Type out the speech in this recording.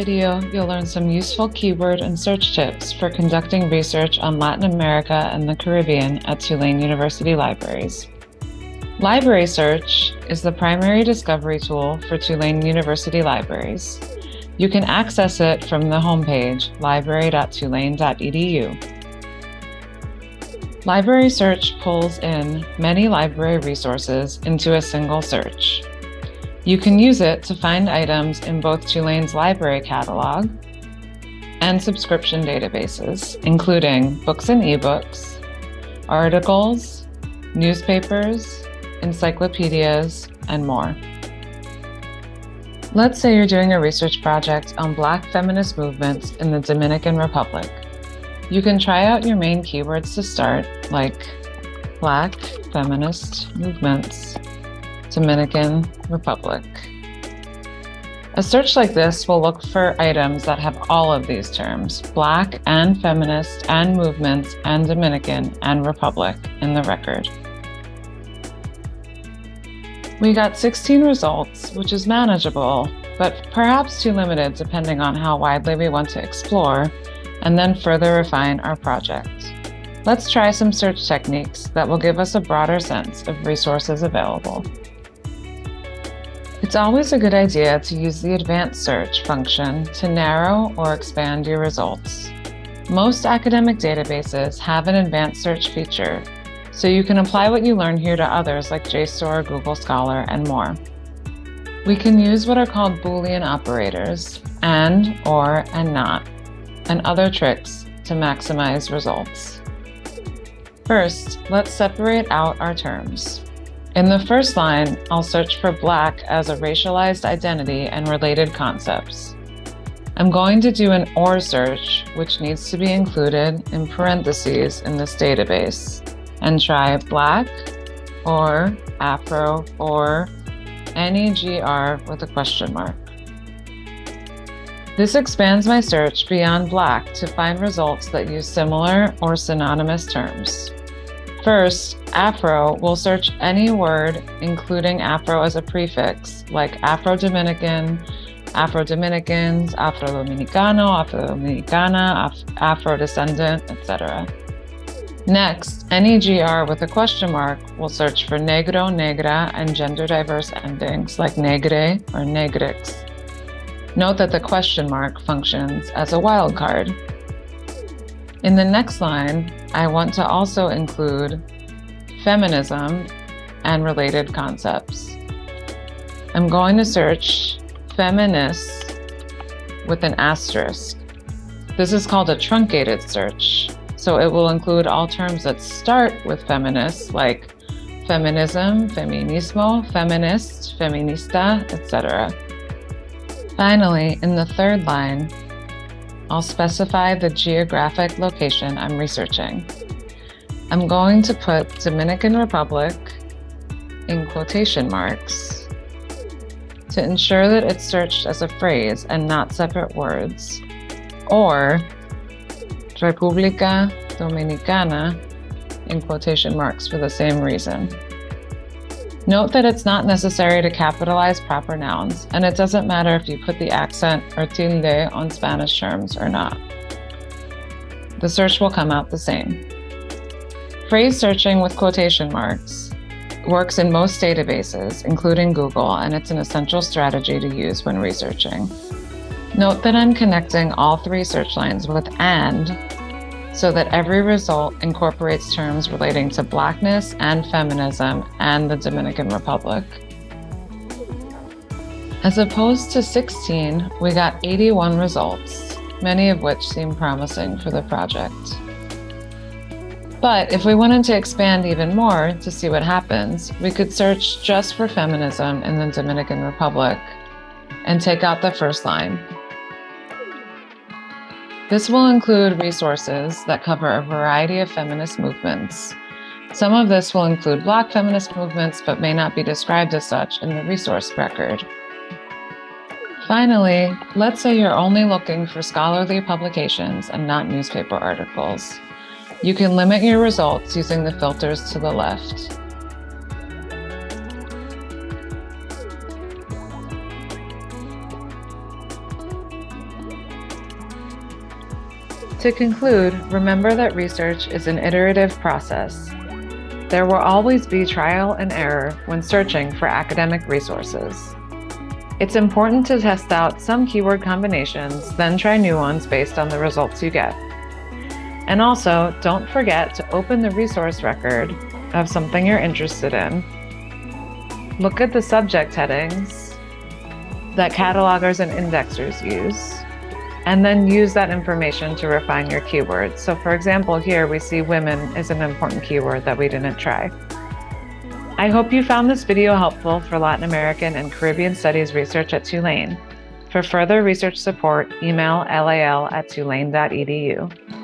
video, you'll learn some useful keyword and search tips for conducting research on Latin America and the Caribbean at Tulane University Libraries. Library Search is the primary discovery tool for Tulane University Libraries. You can access it from the homepage, library.tulane.edu. Library Search pulls in many library resources into a single search. You can use it to find items in both Tulane's library catalog and subscription databases, including books and ebooks, articles, newspapers, encyclopedias, and more. Let's say you're doing a research project on Black feminist movements in the Dominican Republic. You can try out your main keywords to start, like Black feminist movements, Dominican Republic. A search like this will look for items that have all of these terms, Black and feminist and movements and Dominican and Republic in the record. We got 16 results, which is manageable, but perhaps too limited depending on how widely we want to explore and then further refine our project. Let's try some search techniques that will give us a broader sense of resources available. It's always a good idea to use the advanced search function to narrow or expand your results. Most academic databases have an advanced search feature, so you can apply what you learn here to others like JSTOR, Google Scholar, and more. We can use what are called Boolean operators, and, or, and not, and other tricks to maximize results. First, let's separate out our terms. In the first line, I'll search for Black as a racialized identity and related concepts. I'm going to do an OR search, which needs to be included in parentheses in this database, and try Black or Afro or NEGR with a question mark. This expands my search beyond Black to find results that use similar or synonymous terms. First, Afro will search any word including Afro as a prefix, like Afro-Dominican, Afro-Dominicans, Afro-Dominicano, Afro-Dominicana, Afro-descendant, etc. Next, NEGR with a question mark will search for negro, negra, and gender diverse endings like negre or negrix. Note that the question mark functions as a wildcard. In the next line, I want to also include feminism and related concepts. I'm going to search feminists with an asterisk. This is called a truncated search, so it will include all terms that start with feminists like feminism, feminismo, feminist, feminista, etc. Finally, in the third line, I'll specify the geographic location I'm researching. I'm going to put Dominican Republic in quotation marks to ensure that it's searched as a phrase and not separate words, or República Dominicana in quotation marks for the same reason. Note that it's not necessary to capitalize proper nouns, and it doesn't matter if you put the accent or tilde on Spanish terms or not. The search will come out the same. Phrase searching with quotation marks works in most databases, including Google, and it's an essential strategy to use when researching. Note that I'm connecting all three search lines with AND so that every result incorporates terms relating to Blackness and feminism and the Dominican Republic. As opposed to 16, we got 81 results, many of which seem promising for the project. But if we wanted to expand even more to see what happens, we could search just for feminism in the Dominican Republic and take out the first line, this will include resources that cover a variety of feminist movements. Some of this will include Black feminist movements, but may not be described as such in the resource record. Finally, let's say you're only looking for scholarly publications and not newspaper articles. You can limit your results using the filters to the left. To conclude, remember that research is an iterative process. There will always be trial and error when searching for academic resources. It's important to test out some keyword combinations, then try new ones based on the results you get. And also, don't forget to open the resource record of something you're interested in. Look at the subject headings that catalogers and indexers use, and then use that information to refine your keywords. So for example, here we see women is an important keyword that we didn't try. I hope you found this video helpful for Latin American and Caribbean Studies research at Tulane. For further research support, email lal at tulane.edu.